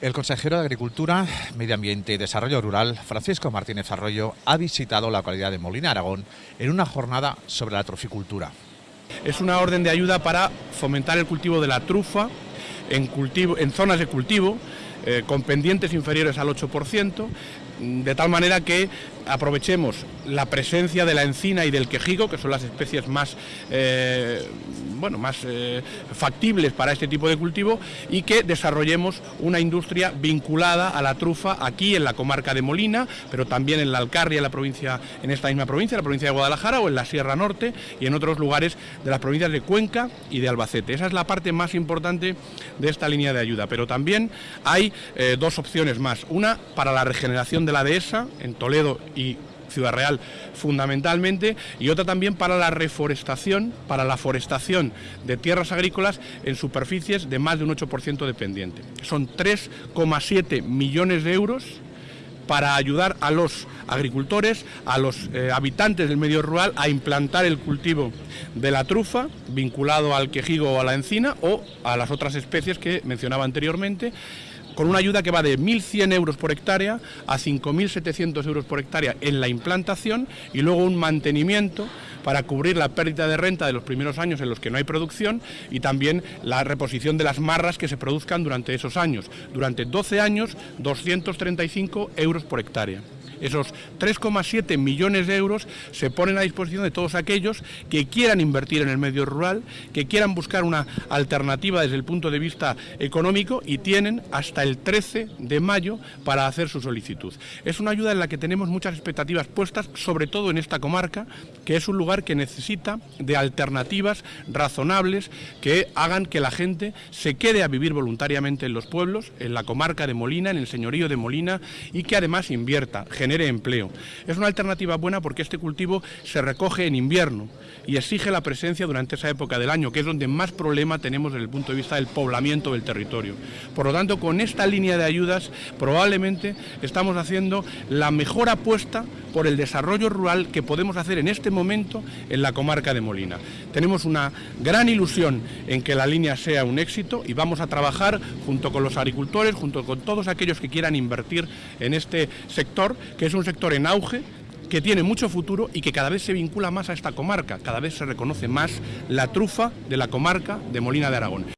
El consejero de Agricultura, Medio Ambiente y Desarrollo Rural, Francisco Martínez Arroyo, ha visitado la localidad de Molina, Aragón, en una jornada sobre la troficultura. Es una orden de ayuda para fomentar el cultivo de la trufa en, cultivo, en zonas de cultivo eh, con pendientes inferiores al 8%, de tal manera que aprovechemos la presencia de la encina y del quejigo, que son las especies más, eh, bueno, más eh, factibles para este tipo de cultivo, y que desarrollemos una industria vinculada a la trufa aquí en la comarca de Molina, pero también en la Alcarria, en, la provincia, en esta misma provincia, la provincia de Guadalajara, o en la Sierra Norte, y en otros lugares de las provincias de Cuenca y de Albacete. Esa es la parte más importante de esta línea de ayuda, pero también hay eh, dos opciones más. Una para la regeneración de la dehesa en Toledo y Ciudad Real fundamentalmente, y otra también para la reforestación, para la forestación de tierras agrícolas en superficies de más de un 8% dependiente. Son 3,7 millones de euros para ayudar a los agricultores, a los eh, habitantes del medio rural a implantar el cultivo de la trufa vinculado al quejigo o a la encina o a las otras especies que mencionaba anteriormente con una ayuda que va de 1.100 euros por hectárea a 5.700 euros por hectárea en la implantación y luego un mantenimiento para cubrir la pérdida de renta de los primeros años en los que no hay producción y también la reposición de las marras que se produzcan durante esos años. Durante 12 años, 235 euros por hectárea. Esos 3,7 millones de euros se ponen a disposición de todos aquellos que quieran invertir en el medio rural, que quieran buscar una alternativa desde el punto de vista económico y tienen hasta el 13 de mayo para hacer su solicitud. Es una ayuda en la que tenemos muchas expectativas puestas, sobre todo en esta comarca, que es un lugar que necesita de alternativas razonables que hagan que la gente se quede a vivir voluntariamente en los pueblos, en la comarca de Molina, en el señorío de Molina y que además invierta, genere empleo. Es una alternativa buena porque este cultivo se recoge en invierno y exige la presencia durante esa época del año, que es donde más problema tenemos desde el punto de vista del poblamiento del territorio. Por lo tanto, con esta línea de ayudas probablemente estamos haciendo la mejor apuesta por el desarrollo rural que podemos hacer en este momento en la comarca de Molina. Tenemos una gran ilusión en que la línea sea un éxito y vamos a trabajar junto con los agricultores, junto con todos aquellos que quieran invertir en este sector que es un sector en auge, que tiene mucho futuro y que cada vez se vincula más a esta comarca, cada vez se reconoce más la trufa de la comarca de Molina de Aragón.